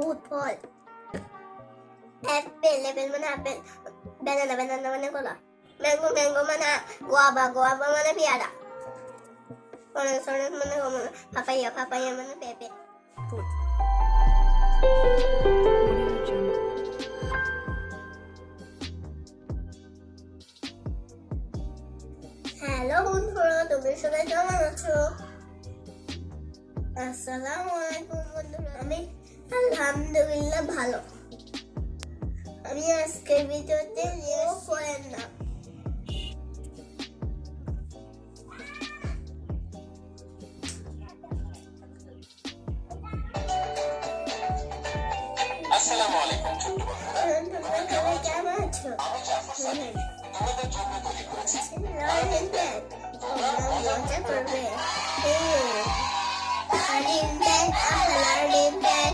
Food ফল apple apple মানে আপেল ব্যানানা ব্যানানা মানে কলা ম্যাঙ্গো ম্যাঙ্গো মানে গোয়াবা গোয়াবা মানে পেয়ারা অরেঞ্জ অরেঞ্জ মানে পাপাইয়া পাপাইয়া মানে পেঁপে ফুড হ্যালো বন্ধুরা তুমি সবাই কেমন আছো আসসালামু আলাইকুম বন্ধুরা আমি আলহামদুলিল্লাহ ভালো। আমি আজকের ভিডিওতে নিয়ে করেন না আসসালামু আলাইকুম ছোট্ট বন্ধুরা। তোমরা কেমন আছো? আমি জাফর সাদিক তোমাদের জন্য তৈরি করেছি ব্যাগ। তোমরা মজা করবে। লাইন ব্যাগ ব্যাগ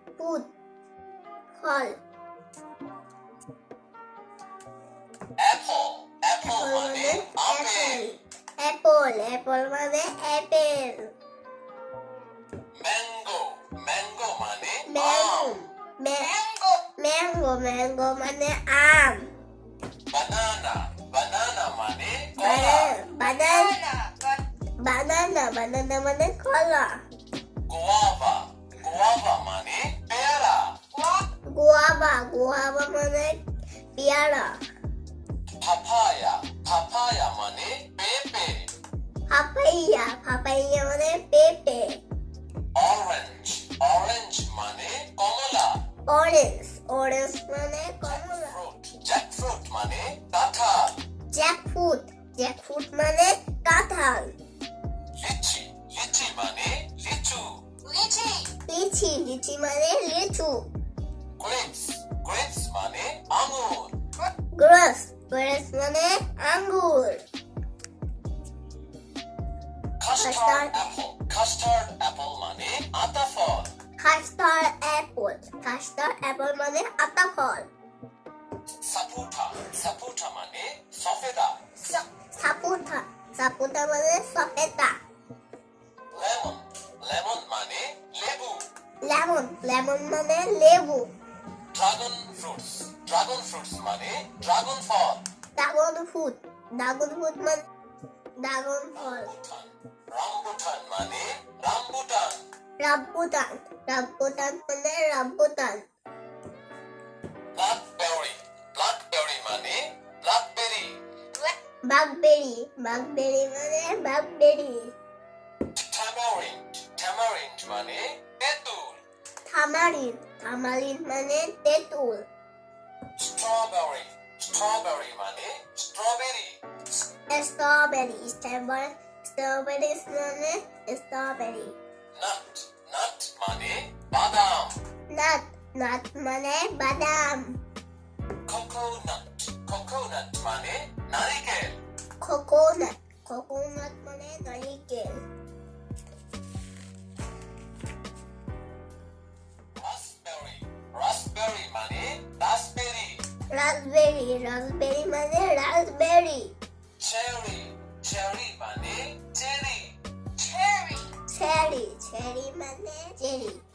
অ্যাপল অ্যাপল মানে অ্যাপেল ম্যাঙ্গো ম্যাঙ্গো মানে ম্যাঙ্গো আম ম্যাঙ্গো ম্যাঙ্গো ম্যাঙ্গো মানে আম বানানা বানানা মানে কলা বানানা বানানা বানানা মানে কলা গোয়াভা গোয়াভা মানে পেয়ারা গোয়াবা গোয়াবা মানে পেয়ারা পাপায়া পাপায়া মানে পেঁপে papaya papaya mane pepe orange orange mane komola orange orange mane komola fruit jackfruit mane kathal jackfruit jackfruit mane kathal lychee lychee mane lichu lychee lychee lychee mane lichu grapes grapes mane angur grapes grapes mane angur custard apple custard apple মানে আতা ফল custard apple custard apple মানে আতা ফল সাপুটা সাপুটা মানে সফেদা সাপুটা সাপুটা মানে সফেদা lemon lemon মানে লেবু lemon lemon মানে লেবু ড্রাগন ফ্রুটস ড্রাগন ফ্রুটস মানে ড্রাগন ফল ড্রাগন ফ্রুট ড্রাগন ফ্রুট মানে ড্রাগন ফল রামবুটান রামবুটান মানে রামবুটান রাব্বুটান রাব্বুটান মানে রাব্বুটান ব্ল্যাকবেরি ব্ল্যাকবেরি মানে ব্ল্যাকবেরি বাগবেরি বাগবেরি মানে বাগবেরি ট্যামারিন্ড ট্যামারিন্ড মানে তেঁতুল থামারিন থামারিন মানে তেঁতুল স্ট্রবেরি স্ট্রবেরি মানে Strawberry's name strawberry. Nut, nut money, badam. Nut, nut money, badam. Coconut, coconut money, narigel. Coconut, coconut money, narigel. Raspberry, raspberry money, raspberry. Raspberry, raspberry money, raspberry. Cherry, cherry money, 제리, 체리. 체리, 체리만 해. 제리.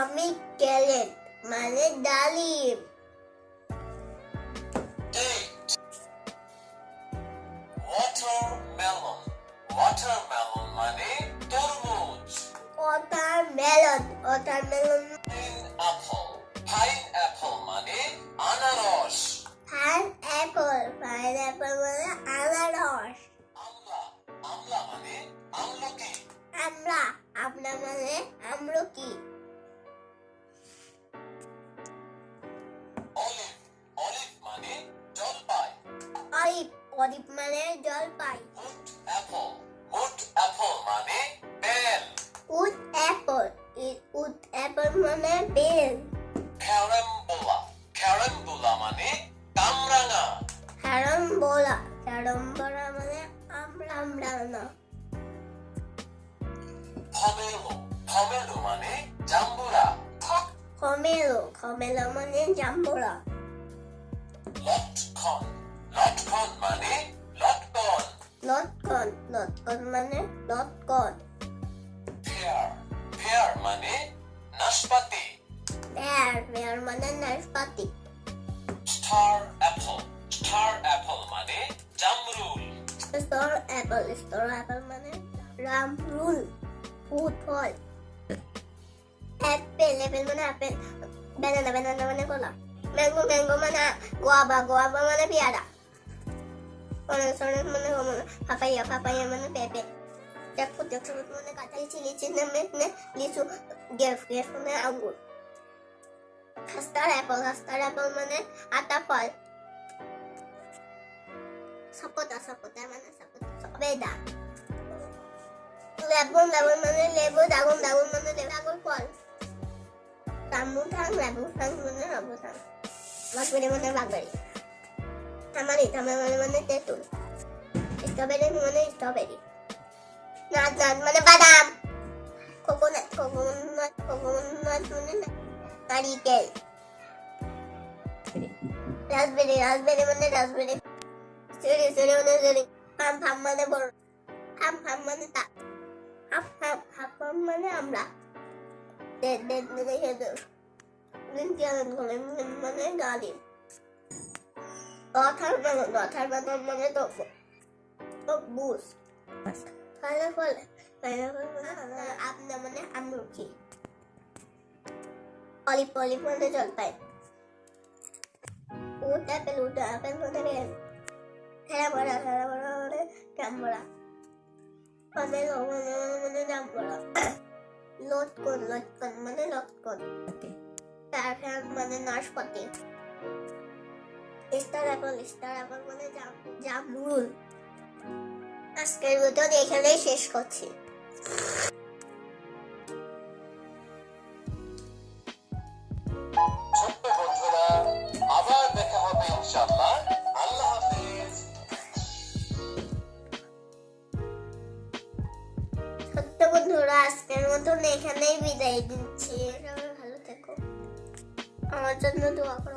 আমি ক্যালেট মানে ডালিম। Watermelon watermelon মানে তরমুজ। Watermelon watermelon pineapple pineapple মানে আনারস। Pineapple pineapple মানে আনারস। আমলা আমলা মানে আমলকি। মানে জলপাই apple. Wood apple মানে বেল। উড অ্যাপল উড অ্যাপল মানে বেল। ক্যারাম্বুলা ক্যারাম্বুলা মানে কামরাঙা। ক্যারমবোলা ক্যারমবোলা মানে আমরা আমরা পমেলো পমেলো মানে জাম্বুরা। মানে জাম্বুরা। লটকন লটকন মানে লটকন লটকন লটকন মানে লটকন পেয়ার পেয়ার মানে নাশপাতি পেয়ার পেয়ার মানে নাশপাতি স্টার অ্যাপল স্টার অ্যাপল মানে জামরুল স্টোর অ্যাপল স্টোর অ্যাপল মানে রামরুল ফুড ফল অ্যাপেল অ্যাপেল মানে অ্যাপেল ব্যানানা ব্যানানা মানে কলা ম্যাঙ্গো ম্যাঙ্গো মানে গোয়াবা গোয়াবা মানে পেয়ারা অরেঞ্জ অরেঞ্জ মানে পাপাইয়া পাপাইয়া মানে পেঁপে জ্যাকফ্রুট জ্যাকফ্রুট মানে কাঁচা লিচি মানে লিচু গ্রেপ গ্রেপ মানে আঙ্গুর। কাস্টার অ্যাপল কাস্টার অ্যাপল মানে আতা, ফল। সাপোটা সাপোটা মানে সাপোটা সবেদা লেবুন লেবুন মানে লেবু দাগুন দাগুন মানে লেবু দাগুন ফল। রামবুটান লেবুটান মানে রামবুটান বাগবেরি মানে বাগবেরি তামারি তামারি মানে তেঁতুল। মানে স্ট্রবেরি। নাচ মানে বাদাম। কোকোনাট কোকোনাট মানে নারিকেল। মানে মানে ফাম মানে বড়। ফাম ফাম মানে হাফ হাফ হাফ মানে আমরা। মানে হেদর মানে দথার মানে দথার মানে মানে তো বুস ফলে ফলে ফলে মানে আমলকি অলিপ অলিপ মানে জলপাই উট অ্যাপেল উট অ্যাপেল মানে বেল খেলা বড়া খেলা বড়া মানে জাম্বরা মানে মানে মানে জাম্বরা লটকন লটকন মানে লটকন তারপর মানে নাশপাতি। স্টার অ্যাপল স্টার অ্যাপল মানে জামরুল আজকের ভিডিও এখানেই শেষ করছি। ছোট্ট বন্ধুরা আবার দেখা হবে ইনশাআল্লাহ। আল্লাহ হাফিজ। সত্য বন্ধুরা আজকের মতন এখানেই বিদায় দিচ্ছি। ভালো থেকো। আমার জন্য দোয়া করো।